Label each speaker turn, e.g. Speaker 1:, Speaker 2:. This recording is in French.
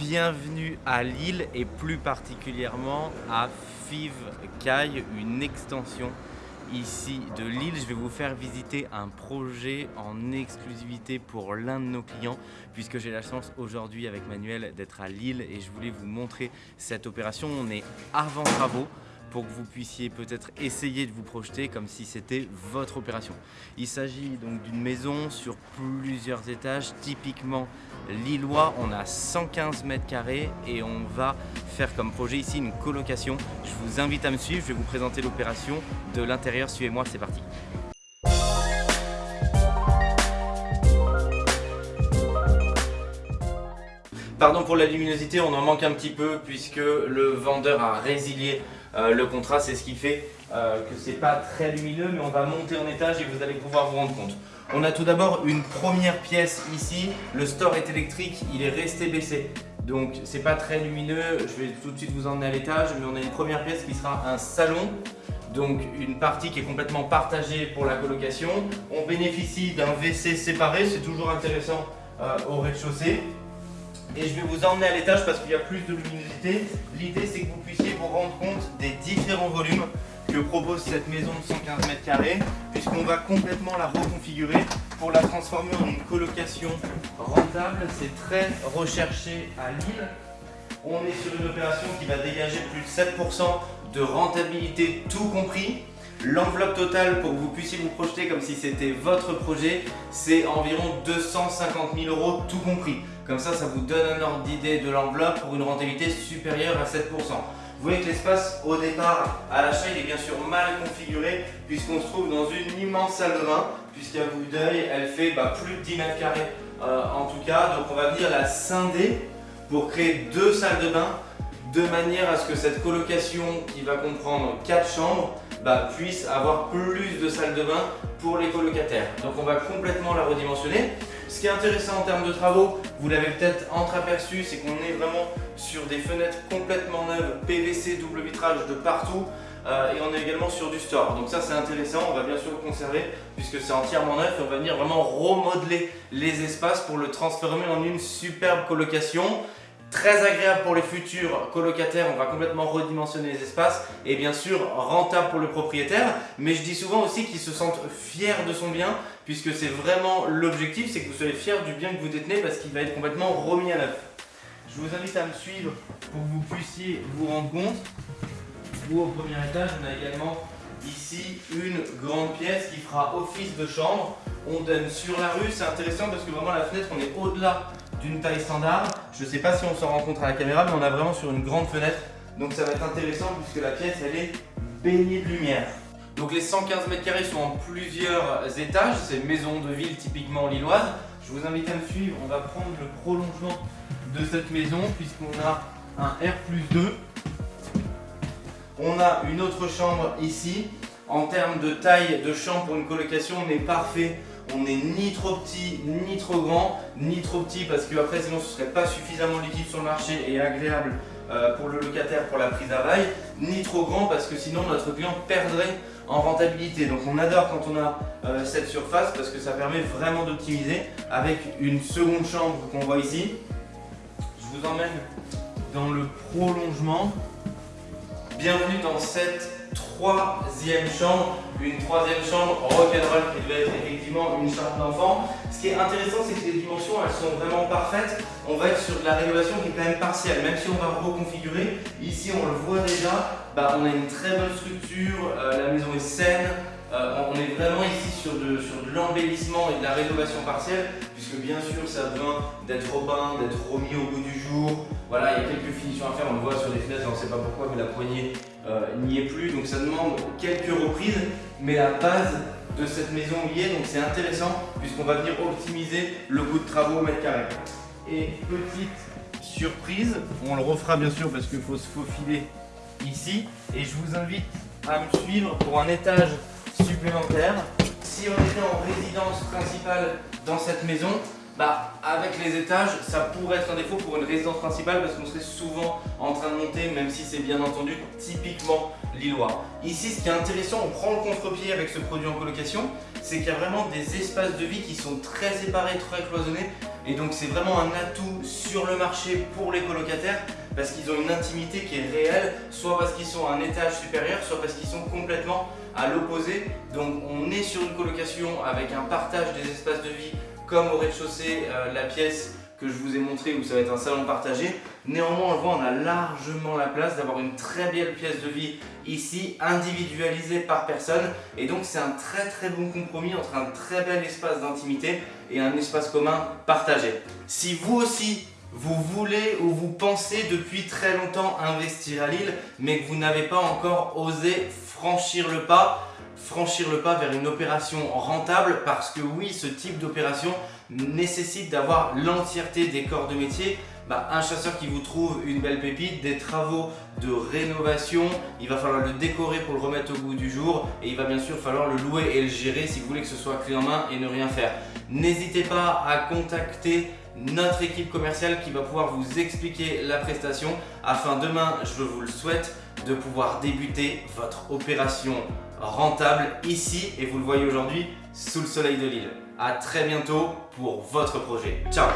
Speaker 1: Bienvenue à Lille et plus particulièrement à Five Caille, une extension ici de Lille. Je vais vous faire visiter un projet en exclusivité pour l'un de nos clients puisque j'ai la chance aujourd'hui avec Manuel d'être à Lille et je voulais vous montrer cette opération. On est avant travaux pour que vous puissiez peut-être essayer de vous projeter comme si c'était votre opération. Il s'agit donc d'une maison sur plusieurs étages, typiquement lillois. On a 115 mètres carrés et on va faire comme projet ici une colocation. Je vous invite à me suivre, je vais vous présenter l'opération de l'intérieur. Suivez-moi, c'est parti. Pardon pour la luminosité, on en manque un petit peu puisque le vendeur a résilié euh, le contrat, c'est ce qui fait euh, que c'est pas très lumineux, mais on va monter en étage et vous allez pouvoir vous rendre compte. On a tout d'abord une première pièce ici. Le store est électrique, il est resté baissé. Donc c'est pas très lumineux, je vais tout de suite vous emmener à l'étage, mais on a une première pièce qui sera un salon. Donc une partie qui est complètement partagée pour la colocation. On bénéficie d'un WC séparé, c'est toujours intéressant euh, au rez-de-chaussée. Et je vais vous emmener à l'étage parce qu'il y a plus de luminosité. L'idée c'est que vous puissiez vous rendre compte des différents volumes que propose cette maison de 115 mètres carrés puisqu'on va complètement la reconfigurer pour la transformer en une colocation rentable. C'est très recherché à Lille. On est sur une opération qui va dégager plus de 7% de rentabilité tout compris. L'enveloppe totale pour que vous puissiez vous projeter comme si c'était votre projet, c'est environ 250 000 euros tout compris. Comme ça, ça vous donne un ordre d'idée de l'enveloppe pour une rentabilité supérieure à 7%. Vous voyez que l'espace au départ à l'achat il est bien sûr mal configuré puisqu'on se trouve dans une immense salle de bain puisqu'à vue d'œil elle fait bah, plus de 10 mètres carrés euh, en tout cas donc on va venir la scinder pour créer deux salles de bain de manière à ce que cette colocation qui va comprendre quatre chambres bah, puisse avoir plus de salles de bain pour les colocataires. Donc on va complètement la redimensionner. Ce qui est intéressant en termes de travaux, vous l'avez peut-être entreaperçu, c'est qu'on est vraiment sur des fenêtres complètement neuves, PVC, double vitrage de partout. Euh, et on est également sur du store. Donc ça c'est intéressant, on va bien sûr le conserver puisque c'est entièrement neuf et on va venir vraiment remodeler les espaces pour le transformer en une superbe colocation. Très agréable pour les futurs colocataires, on va complètement redimensionner les espaces et bien sûr rentable pour le propriétaire. Mais je dis souvent aussi qu'il se sentent fiers de son bien puisque c'est vraiment l'objectif, c'est que vous soyez fiers du bien que vous détenez parce qu'il va être complètement remis à neuf. Je vous invite à me suivre pour que vous puissiez vous rendre compte. Vous au premier étage, on a également ici une grande pièce qui fera office de chambre. On donne sur la rue, c'est intéressant parce que vraiment la fenêtre on est au-delà d'une taille standard. Je ne sais pas si on s'en rend compte à la caméra, mais on a vraiment sur une grande fenêtre. Donc ça va être intéressant puisque la pièce, elle est baignée de lumière. Donc les 115 mètres carrés sont en plusieurs étages. C'est une maison de ville typiquement lilloise. Je vous invite à me suivre. On va prendre le prolongement de cette maison puisqu'on a un R plus 2. On a une autre chambre ici. En termes de taille de chambre pour une colocation, on est parfait on n'est ni trop petit, ni trop grand, ni trop petit parce que après sinon ce serait pas suffisamment liquide sur le marché et agréable euh, pour le locataire pour la prise à ni trop grand parce que sinon notre client perdrait en rentabilité. Donc on adore quand on a euh, cette surface parce que ça permet vraiment d'optimiser avec une seconde chambre qu'on voit ici. Je vous emmène dans le prolongement. Bienvenue dans cette troisième chambre, une troisième chambre rock'n'roll qui devait être effectivement une chambre d'enfant. Ce qui est intéressant, c'est que les dimensions, elles sont vraiment parfaites. On va être sur de la rénovation qui est quand même partielle, même si on va reconfigurer. Ici, on le voit déjà, bah, on a une très bonne structure, euh, la maison est saine, euh, on est vraiment ici sur de l'embellissement et de la rénovation partielle, bien sûr ça besoin d'être repeint, d'être remis au goût du jour. Voilà, il y a quelques finitions à faire, on le voit sur les fenêtres, on ne sait pas pourquoi, mais la poignée euh, n'y est plus, donc ça demande quelques reprises, mais la base de cette maison y est, donc c'est intéressant, puisqu'on va venir optimiser le goût de travaux au mètre carré. Et petite surprise, on le refera bien sûr parce qu'il faut se faufiler ici, et je vous invite à me suivre pour un étage supplémentaire. Si on était en résidence principale dans cette maison, bah, avec les étages, ça pourrait être un défaut pour une résidence principale parce qu'on serait souvent en train de monter, même si c'est bien entendu typiquement lillois. Ici, ce qui est intéressant, on prend le contre-pied avec ce produit en colocation, c'est qu'il y a vraiment des espaces de vie qui sont très séparés, très cloisonnés, Et donc c'est vraiment un atout sur le marché pour les colocataires parce qu'ils ont une intimité qui est réelle, soit parce qu'ils sont à un étage supérieur, soit parce qu'ils sont complètement à l'opposé. Donc on est sur une colocation avec un partage des espaces de vie comme au rez-de-chaussée, euh, la pièce que je vous ai montré où ça va être un salon partagé. Néanmoins, on le voit, on a largement la place d'avoir une très belle pièce de vie ici, individualisée par personne. Et donc, c'est un très très bon compromis entre un très bel espace d'intimité et un espace commun partagé. Si vous aussi, vous voulez ou vous pensez depuis très longtemps investir à Lille, mais que vous n'avez pas encore osé franchir le pas, franchir le pas vers une opération rentable parce que oui, ce type d'opération nécessite d'avoir l'entièreté des corps de métier. Bah, un chasseur qui vous trouve une belle pépite, des travaux de rénovation, il va falloir le décorer pour le remettre au goût du jour et il va bien sûr falloir le louer et le gérer si vous voulez que ce soit clé en main et ne rien faire. N'hésitez pas à contacter notre équipe commerciale qui va pouvoir vous expliquer la prestation afin demain, je vous le souhaite, de pouvoir débuter votre opération rentable ici et vous le voyez aujourd'hui sous le soleil de l'île. A très bientôt pour votre projet. Ciao